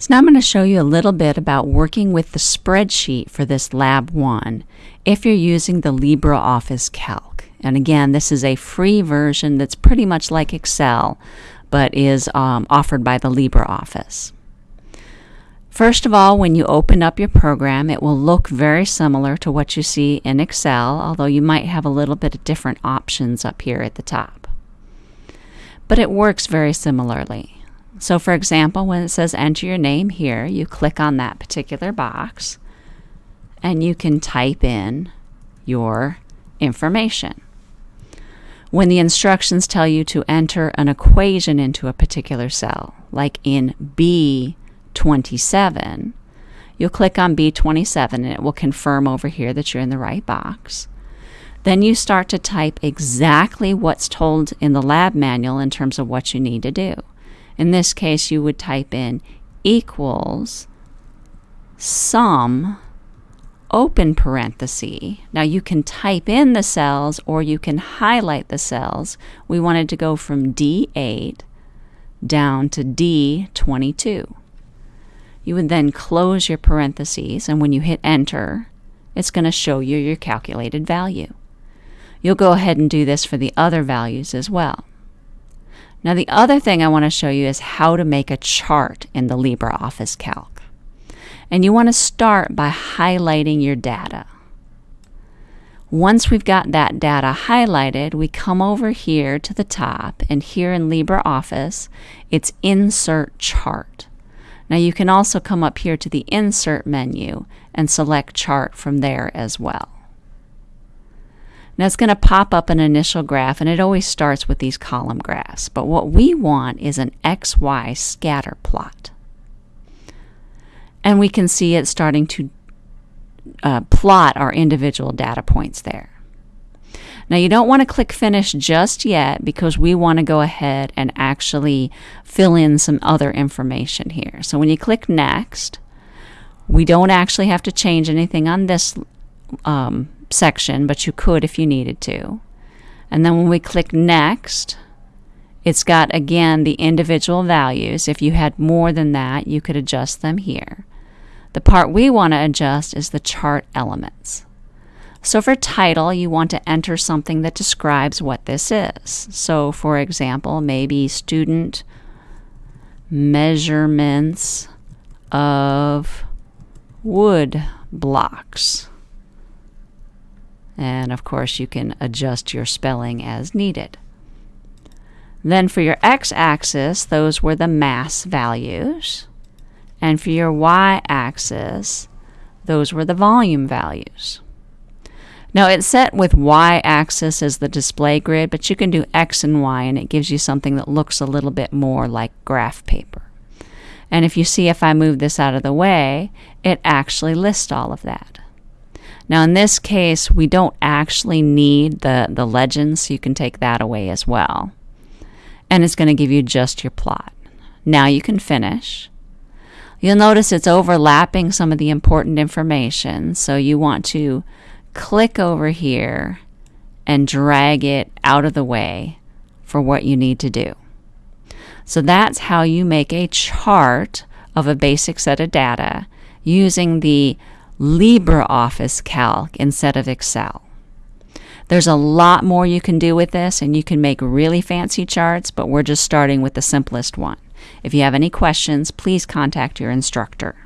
So now I'm going to show you a little bit about working with the spreadsheet for this Lab 1 if you're using the LibreOffice Calc. And again, this is a free version that's pretty much like Excel, but is um, offered by the LibreOffice. First of all, when you open up your program, it will look very similar to what you see in Excel, although you might have a little bit of different options up here at the top. But it works very similarly. So for example, when it says enter your name here, you click on that particular box and you can type in your information. When the instructions tell you to enter an equation into a particular cell, like in B27, you'll click on B27 and it will confirm over here that you're in the right box. Then you start to type exactly what's told in the lab manual in terms of what you need to do. In this case, you would type in equals sum open parenthesis. Now you can type in the cells or you can highlight the cells. We wanted to go from D8 down to D22. You would then close your parentheses and when you hit enter, it's going to show you your calculated value. You'll go ahead and do this for the other values as well. Now the other thing I want to show you is how to make a chart in the LibreOffice Calc. And you want to start by highlighting your data. Once we've got that data highlighted, we come over here to the top, and here in LibreOffice, it's Insert Chart. Now you can also come up here to the Insert menu and select Chart from there as well. Now it's going to pop up an initial graph and it always starts with these column graphs. But what we want is an XY scatter plot. And we can see it starting to uh, plot our individual data points there. Now you don't want to click finish just yet because we want to go ahead and actually fill in some other information here. So when you click next, we don't actually have to change anything on this um, section, but you could if you needed to. And then when we click Next, it's got again the individual values. If you had more than that, you could adjust them here. The part we want to adjust is the chart elements. So for title, you want to enter something that describes what this is. So for example, maybe student measurements of wood blocks. And of course, you can adjust your spelling as needed. Then for your x-axis, those were the mass values. And for your y-axis, those were the volume values. Now it's set with y-axis as the display grid, but you can do x and y and it gives you something that looks a little bit more like graph paper. And if you see if I move this out of the way, it actually lists all of that. Now in this case, we don't actually need the, the legend, so you can take that away as well. And it's going to give you just your plot. Now you can finish. You'll notice it's overlapping some of the important information, so you want to click over here and drag it out of the way for what you need to do. So that's how you make a chart of a basic set of data using the LibreOffice Calc instead of Excel. There's a lot more you can do with this and you can make really fancy charts, but we're just starting with the simplest one. If you have any questions, please contact your instructor.